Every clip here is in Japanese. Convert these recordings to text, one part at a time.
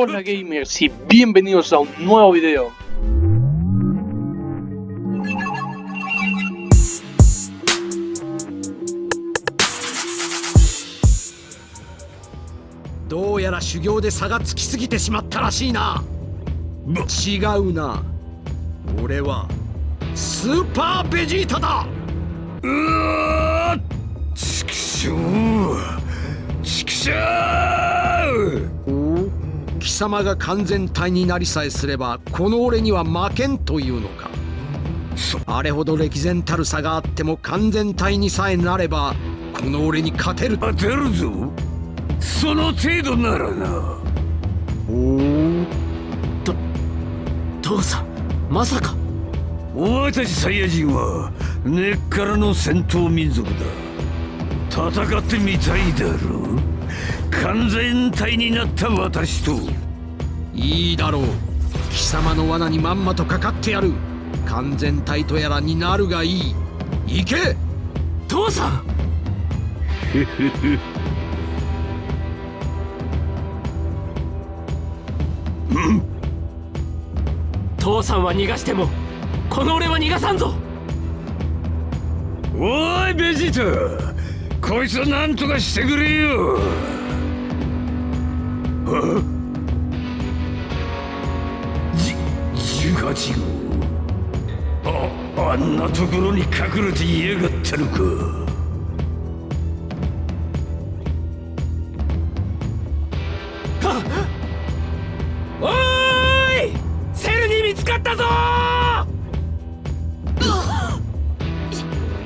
Hola gamers y bienvenidos a un nuevo video. どうやら修行で差がつきすぎてしまったらしいな違うな俺はスーパーベジータだうわちくしょうちくしょうお貴様が完全体になりさえすればこの俺には負けんというのか。あれほど歴然たる差があっても完全体にさえなればこの俺に勝てる。当てるぞ。その程度ならな。おと父さんまさか。お前たちサイヤ人は根っからの戦闘民族だ。戦ってみたいだろう。完全体になった私といいだろう。貴様の罠にまんまとかかってやる。完全体とやらになるがいい。行け！父さん！父さんは逃がしてもこの俺は逃がさんぞ。おいベジータ！こいつは何とかしてくれよ。18号ああんなところに隠れていやがったのかおーいセルに見つかったぞ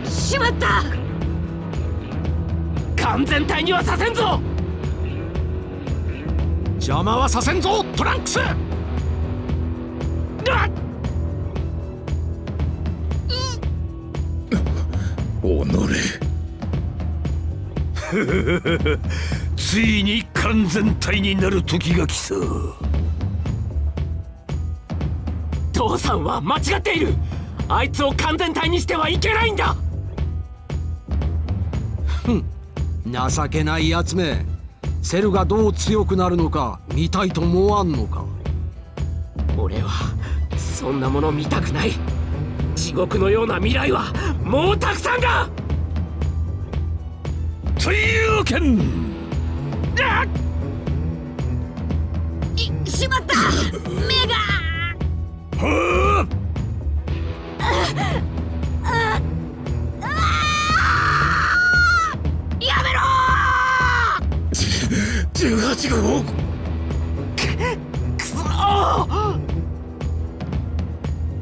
ししまった完全体にはさせんぞ邪魔はさせんぞトランクス ついに完全体になる時が来た父さんは間違っている。あいつを完全体にしてはいけないんだ。情けないやつめ。セルがどう強くなるのか見たいと思わんのか。俺はそんなもの見たくない。地獄のような未来はもうたくさんだというわけんいしまった。目が。はやめろ。18号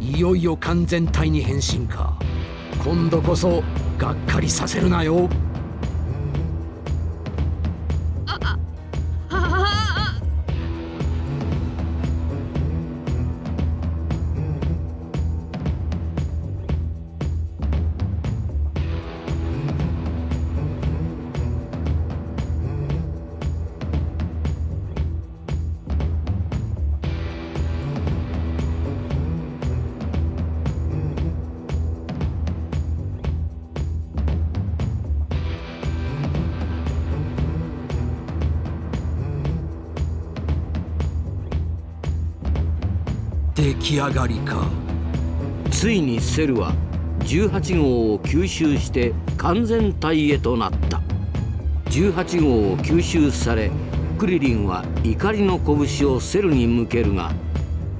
いよいよ完全体に変身か。今度こそがっかりさせるなよ出来上がりか。ついにセルは18号を吸収して完全体へとなった。18号を吸収されクリリンは怒りの拳をセルに向けるが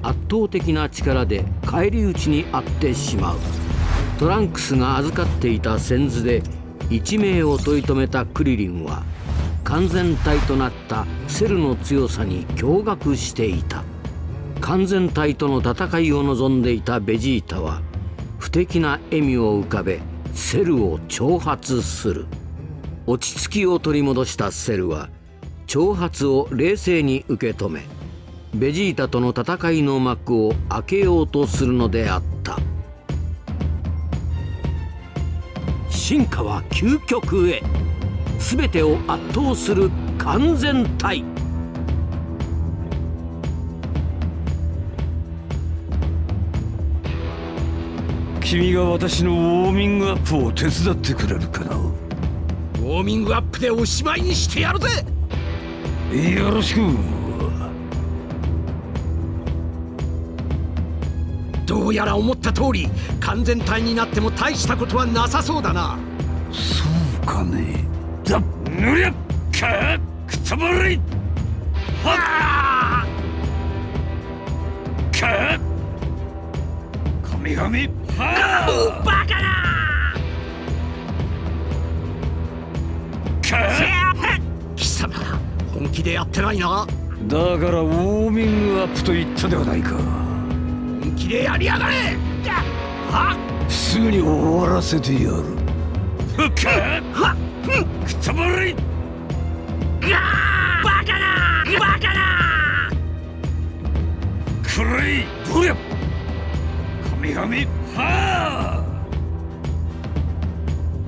圧倒的な力で返り討ちにあってしまう。トランクスが預かっていた先図で一命を取り留めたクリリンは完全体となったセルの強さに驚愕していた。完全体との戦いを望んでいたベジータは不敵な笑みを浮かべセルを挑発する。落ち着きを取り戻したセルは挑発を冷静に受け止めベジータとの戦いの幕を開けようとするのであった。進化は究極へ。全てを圧倒する完全体。君が私のウォーミングアップを手伝ってくれるかな？ウォーミングアップでおしまいにしてやるぜ！よろしく。どうやら思った通り完全体になっても大したことはなさそうだな。そうかね。だぬりゃかくたばれはっか神々はバカなか貴様本気でやってないなだからウォーミングアップと言ったではないか。本気でやりやがれすぐに終わらせてやる。ふっ。かくたばれバカなバカなくらい。どりゃ神々はあ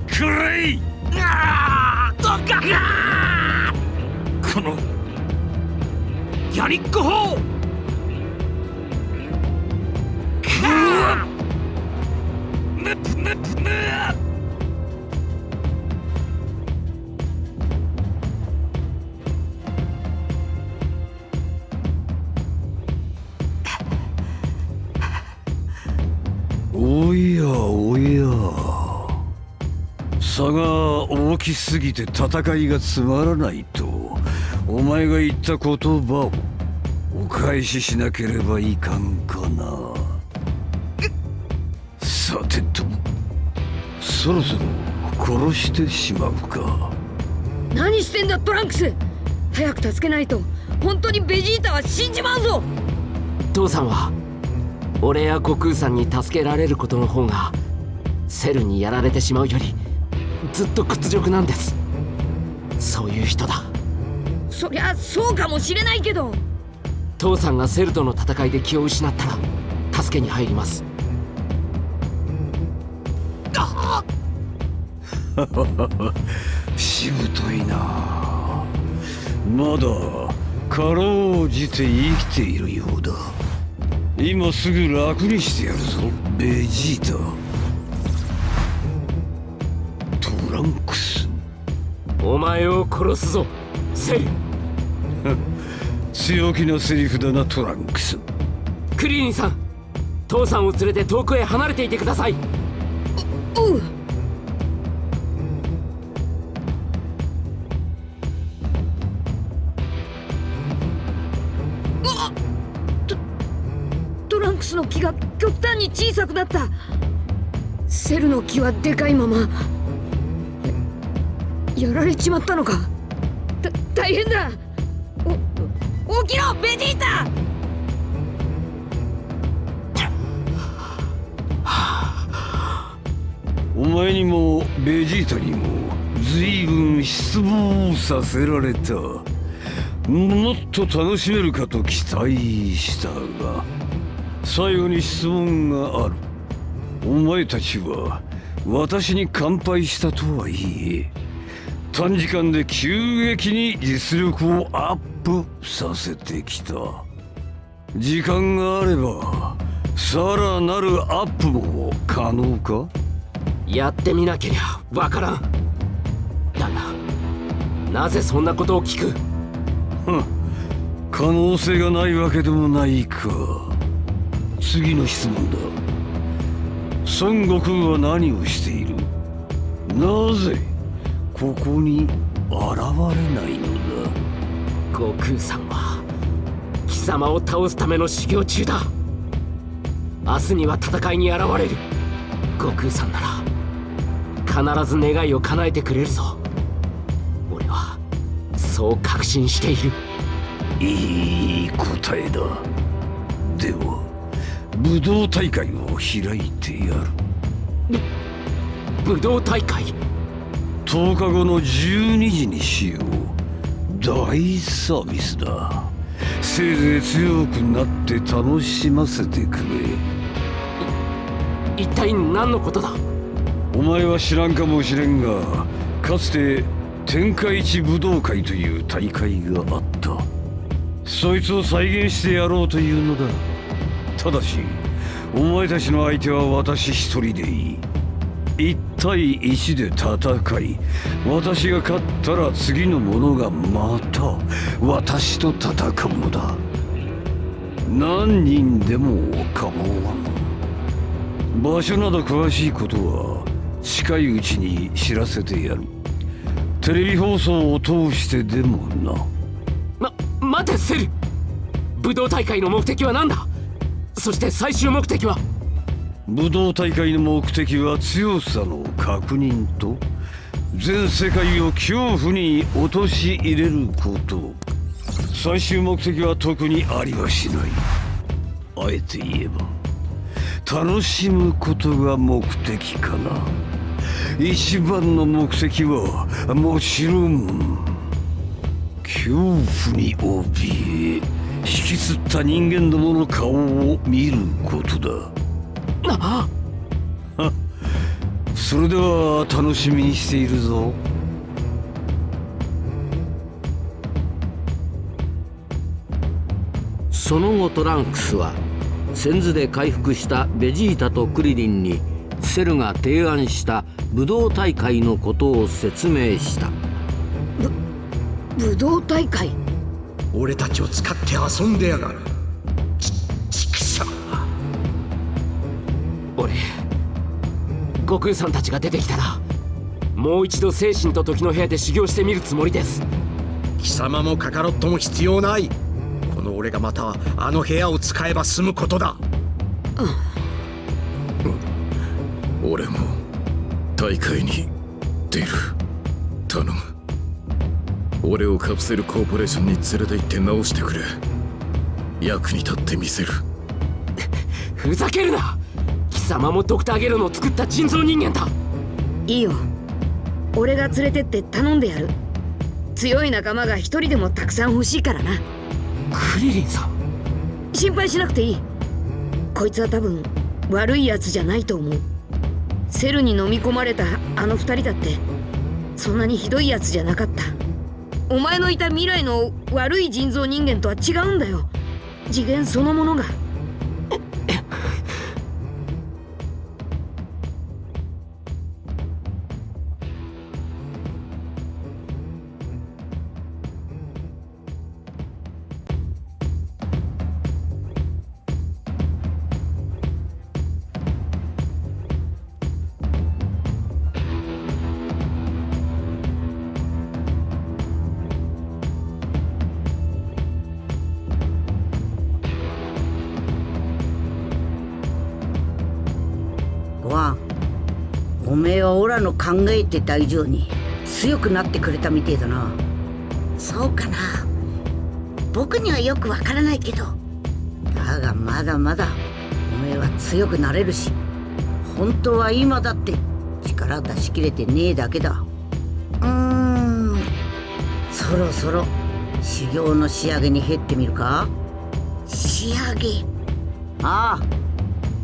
くれいどっか。このやりっこ砲なななおきすぎて戦いがつまらないとお前が言った言葉をお返ししなければいかんかな。さてとそろそろ殺してしまうか。何してんだトランクス。早く助けないと本当にベジータは死んじまうぞ。父さんは俺や悟空さんに助けられることの方がセルにやられてしまうよりずっと屈辱なんです。そういう人だ。そりゃそうかもしれないけど。父さんがセルとの戦いで気を失ったら助けに入ります。しぶといな。まだかろうじて生きているようだ。今すぐ楽にしてやるぞ。ベジータンクス。お前を殺すぞセル強気なセリフだなトランクス。クリリンさん父さんを連れて遠くへ離れていてください。おうう。わっ。トトランクスの木が極端に小さくなった。セルの木はでかいままややられちまったのか。た大変だ。お起きろベジータ。お前にもベジータにも随分失望させられた。もっと楽しめるかと期待したが最後に質問がある。お前たちは私に乾杯したとはいえ短時間で急激に実力をアップさせてきた。時間があればさらなるアップも可能か？やってみなけりゃわからん。だがなぜそんなことを聞く？可能性がないわけでもないか。次の質問だ。孫悟空は何をしている？なぜここに現れないのだ。悟空さんは貴様を倒すための修行中だ。明日には戦いに現れる。悟空さんなら必ず願いを叶えてくれるぞ。俺はそう確信している。いい答えだ。では武道大会を開いてやる。武道大会？10日後の12時にしよう。大サービスだ。せいぜい強くなって楽しませてくれ。一体何のことだ？お前は知らんかもしれんがかつて天下一武道会という大会があった。そいつを再現してやろうというのだ。ただしお前たちの相手は私一人でいい1対1で戦い私が勝ったら次の者がまた私と戦うのだ。何人でも構わん。場所など詳しいことは近いうちに知らせてやる。テレビ放送を通してでもな。ま待てセル。武道大会の目的は何だ？そして最終目的は？武道大会の目的は強さの確認と全世界を恐怖に陥れること。最終目的は特にありはしない。あえて言えば楽しむことが目的かな。一番の目的はもちろん恐怖に怯え引きつった人間どもの顔を見ることだ。な。それでは楽しみにしているぞ。その後トランクスは先頭で回復したベジータとクリリンにセルが提案した武道大会のことを説明した。武道大会？俺たちを使って遊んでやがる俺。悟空さんたちが出てきたらもう一度精神と時の部屋で修行してみるつもりです。貴様もカカロットも必要ない。この俺がまたあの部屋を使えば済むことだ。俺も大会に出る。頼む。俺をカプセルコーポレーションに連れて行って直してくれ。役に立ってみせる。ふざけるな貴様もドクターゲロの作った人造人間だ。いいよ。俺が連れてって頼んでやる。強い仲間が一人でもたくさん欲しいからな。クリリンさん。心配しなくていい。こいつは多分悪いやつじゃないと思う。セルに飲み込まれたあの二人だってそんなにひどいやつじゃなかった。お前のいた未来の悪い人造人間とは違うんだよ。次元そのものがオラの考えてた以上に強くなってくれたみてえだな。そうかな。僕にはよくわからないけど。だがまだまだおめえは強くなれるし本当は今だって力出し切れてねえだけだ。うーん。そろそろ修行の仕上げに減ってみるか？仕上げ？ああ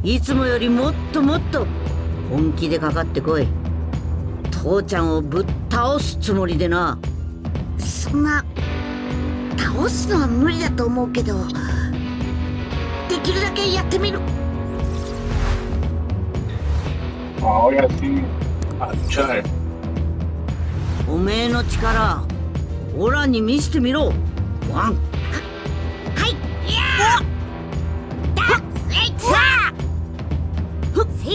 いつもよりもっともっと本気でかかってこい父ちゃんをぶっ倒すつもりでな。そんな倒すのは無理だと思うけどできるだけやってみる。Ahora sí, a luchar. おめえの力オラに見せてみろ。ワン。はいいやーだえいさふせ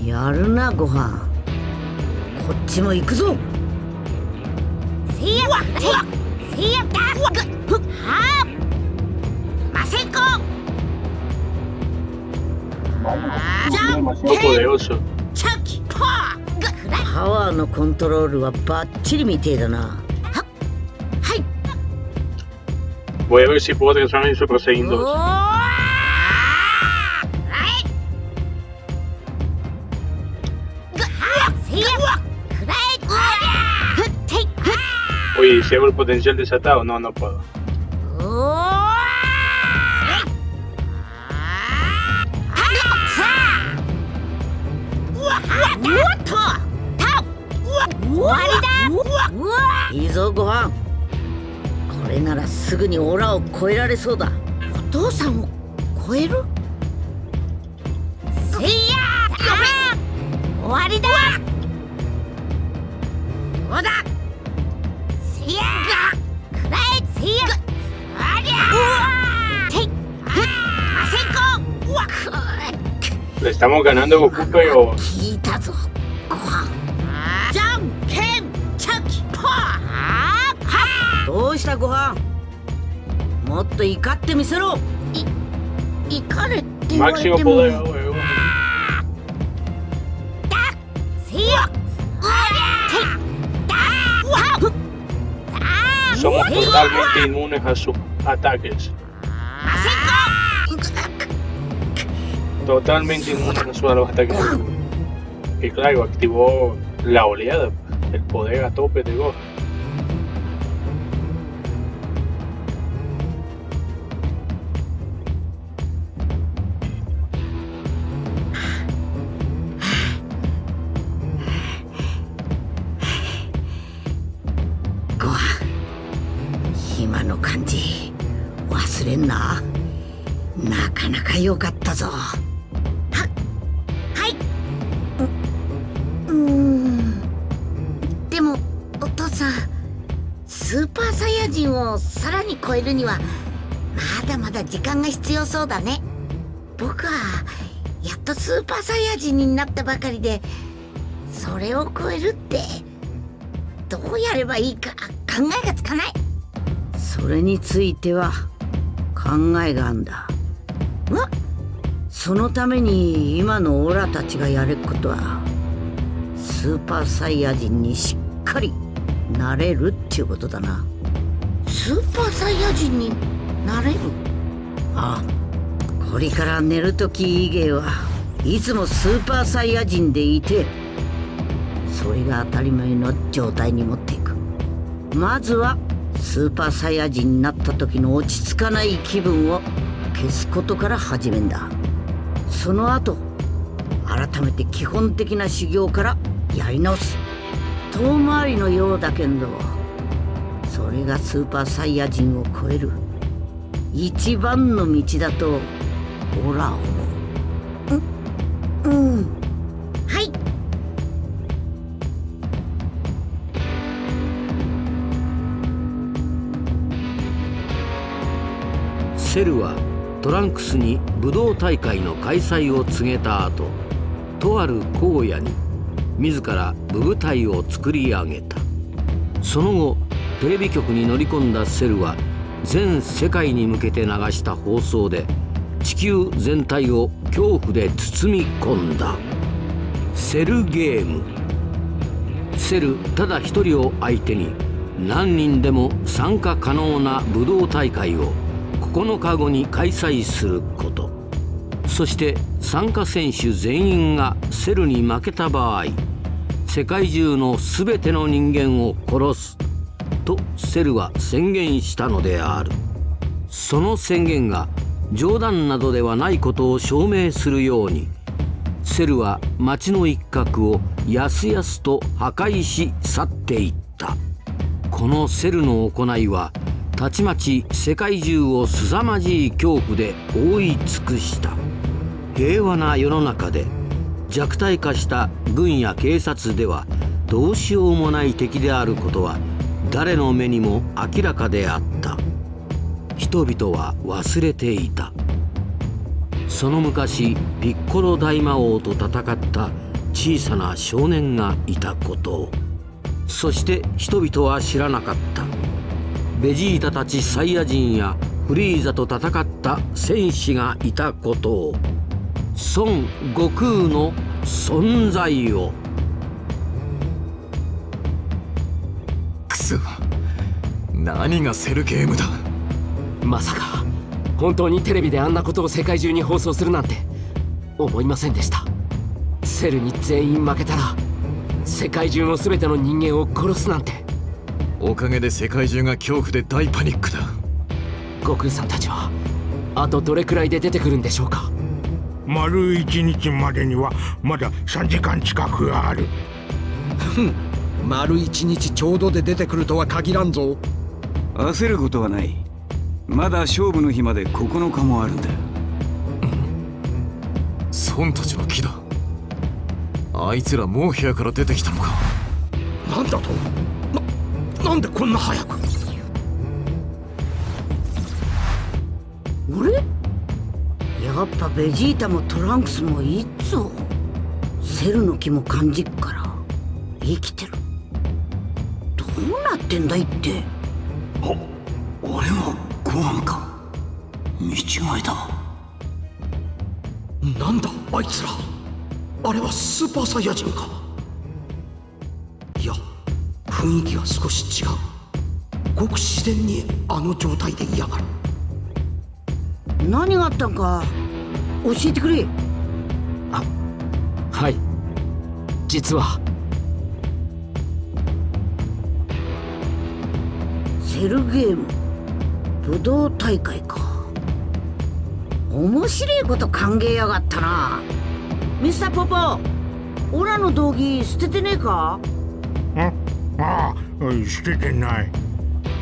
いやるなご飯こっちも行くぞ。せいやわせいやだぐふはーませんこ。Demasiado poderoso. チャキパワーのコントロールはバッチリみてえだなはい Voy a ver si puedo transformar en Super お Oye, si hago el potencial desatado, no, no puedo. おーおっとた終わりだうわいいぞご飯これならすぐにオラを超えられそうだお父さんを超えるて言われ máximo ても poder. weón. せやありゃていだわふっ Somos totalmente inmunes a sus ataques. Totalmente inmunes a sus a los ataques. Y claro, activó la oleada, el poder a tope de Gohan. ご飯今の感じ忘れんななかなか良かったぞ 超えるには、まだまだ時間が必要そうだね。僕は、やっとスーパーサイヤ人になったばかりで、それを超えるって、どうやればいいか考えがつかない。それについては考えがあんだわそのために今のオラたちがやることはスーパーサイヤ人にしっかりなれるっていうことだなスーパーサイヤ人になれる？ああこれから寝るとき以外はいつもスーパーサイヤ人でいてそれが当たり前の状態に持っていく。まずはスーパーサイヤ人になった時の落ち着かない気分を消すことから始めんだ。その後改めて基本的な修行からやり直す。遠回りのようだけどれがスーパーサイヤ人を超える。一番の道だとオラは思う。うん。はい。セルはトランクスに武道大会の開催を告げた後とある荒野に自ら武部隊を作り上げた。その後テレビ局に乗り込んだセルは全世界に向けて流した放送で地球全体を恐怖で包み込んだ。セルゲーム。セルただ一人を相手に何人でも参加可能な武道大会を9日後に開催すること。そして参加選手全員がセルに負けた場合世界中の全ての人間を殺す。とセルは宣言したのである。その宣言が冗談などではないことを証明するようにセルは町の一角をやすやすと破壊し去っていった。このセルの行いはたちまち世界中を凄まじい恐怖で覆い尽くした。平和な世の中で弱体化した軍や警察ではどうしようもない敵であることは誰の目にも明らかであった。人々は忘れていた。その昔ピッコロ大魔王と戦った小さな少年がいたこと。をそして人々は知らなかった。ベジータたちサイヤ人やフリーザと戦った戦士がいたこと。を孫悟空の存在を。クソ何がセルゲームだ？まさか本当にテレビであんなことを世界中に放送するなんて思いませんでした。セルに全員負けたら世界中の全ての人間を殺すなんて。おかげで世界中が恐怖で大パニックだ。悟空さんたちはあとどれくらいで出てくるんでしょうか？丸一日までにはまだ3時間近くある丸一日ちょうどで出てくるとは限らんぞ。焦ることはない。まだ勝負の日まで9日もあるんだ。孫たちの木だあいつらもう部屋から出てきたのか。なんだと？ななんでこんな早く？俺？やっぱベジータもトランクスもいつぞセルの気も感じっから。生きてるってんだいって。俺もご飯か。見違いだなんだあいつら。あれはスーパーサイヤ人か。いや雰囲気が少し違う。ごく自然にあの状態で嫌がる。何があったんか教えてくれ。はい。実はセルゲーム。武道大会か。面白いこと考えやがったな。ミスターポポオラの道着捨ててねえか？ああ捨ててない。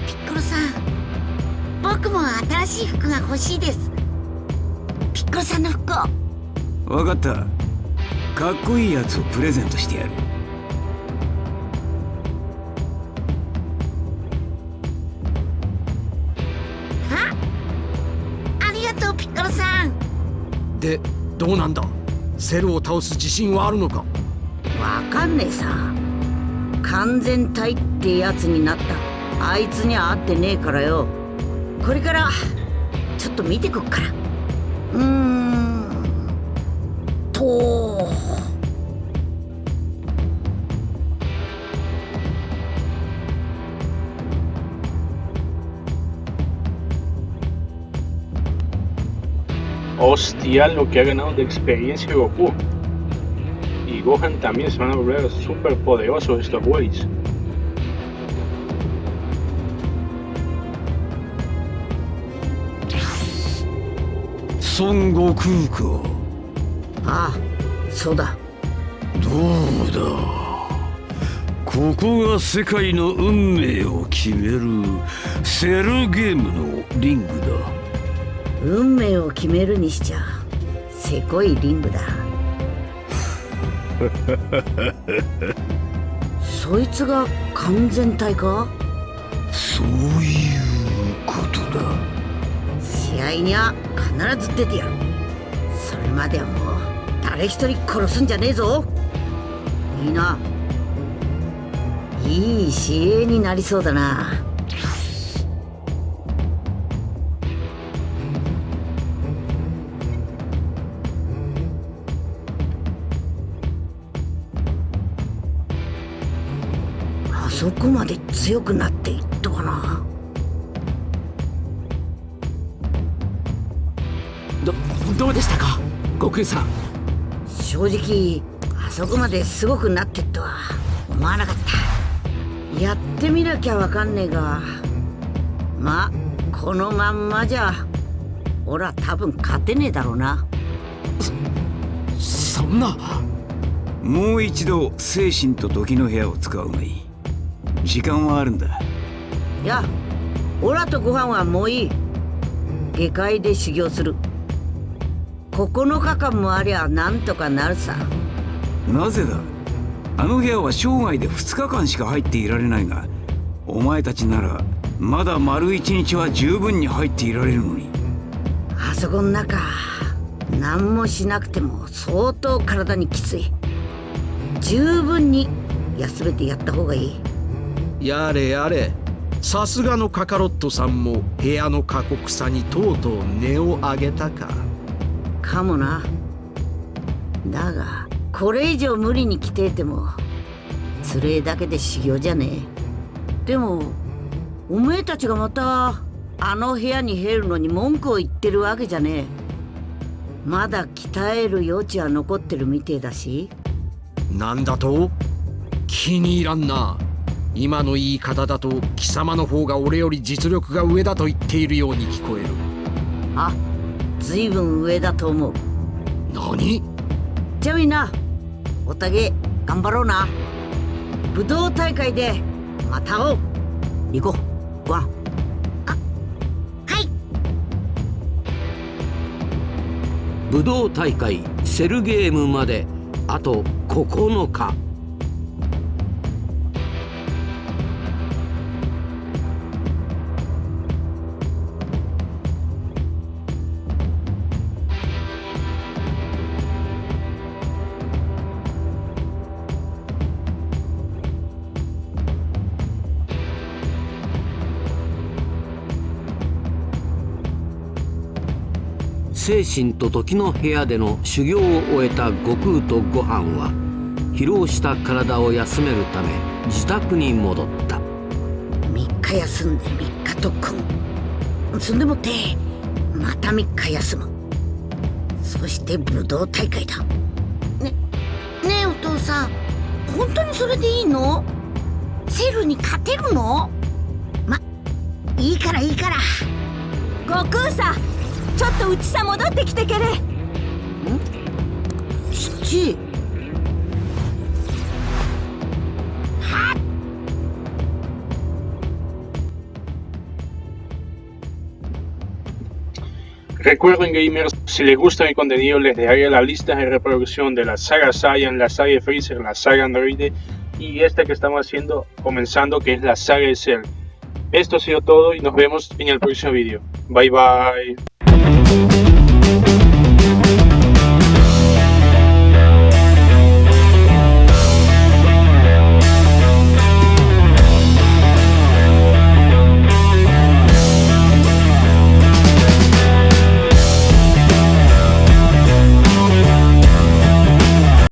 ピッコロさん僕も新しい服が欲しいです。ピッコロさんの服を。分かった。かっこいいやつをプレゼントしてやるでどうなんだ？セルを倒す自信はあるのか？わかんねえさ。完全体ってやつになった。あいつには会ってねえからよ。これからちょっと見てこっから。うーん。と Hostia, lo que ha ganado de experiencia Goku. Y Gohan también se van a volver súper poderosos estos güeyes. 孫悟空かああそうだどうだここが世界の運命を決めるセルゲームのリングだ運命を決めるにしちゃせこいリングだ。そいつが完全体か？そういうことだ。試合には必ず出てやる。それまではもう誰一人殺すんじゃねえぞ。いいな。いい試合になりそうだなそこまで強くなっていっとはな？どどうでしたか？悟空さん。正直あそこまですごくなってっとは思わなかった。やってみなきゃわかんねえがまあこのまんまじゃ俺は多分勝てねえだろうな。そんな。もう一度精神と時の部屋を使うがいい時間はあるんだ。いやオラとご飯はもういい。下界で修行する。9日間もありゃなんとかなるさ。なぜだ？あの部屋は生涯で2日間しか入っていられないがお前たちならまだ丸一日は十分に入っていられるのに。あそこの中何もしなくても相当体にきつい。十分に休めてやった方がいいやれやれ。さすがのカカロットさんも部屋の過酷さにとうとう値を上げたか。かもな。だがこれ以上無理に来ていてもつれえだけで修行じゃねえ。でもおめえたちがまたあの部屋に入るのに文句を言ってるわけじゃねえ。まだ鍛える余地は残ってるみてえだし。なんだと？気に入らんな今の言い方だと貴様の方が俺より実力が上だと言っているように聞こえる。あずいぶん上だと思う。何？じゃあみんな。おたげ頑張ろうな。武道大会でまた会おう。行こう。武道大会セルゲームまであと9日精神と時の部屋での修行を終えた悟空とご飯は疲労した体を休めるため自宅に戻った。3日休んで3日特訓。そんでもってまた3日休む。そして武道大会だ。ねねえお父さん。本当にそれでいいの？セルに勝てるの？まいいからいいから。悟空さんうちさ戻ってきてけれ父はっ Recuerden gamers, si les gusta mi contenido les dejaré la lista de reproducción de la saga Saiyan, la saga de Freezer, la saga Android y esta que estamos haciendo, comenzando que es la saga de Cell. Esto ha sido todo y nos vemos en el próximo vídeo. Bye bye. Thank you.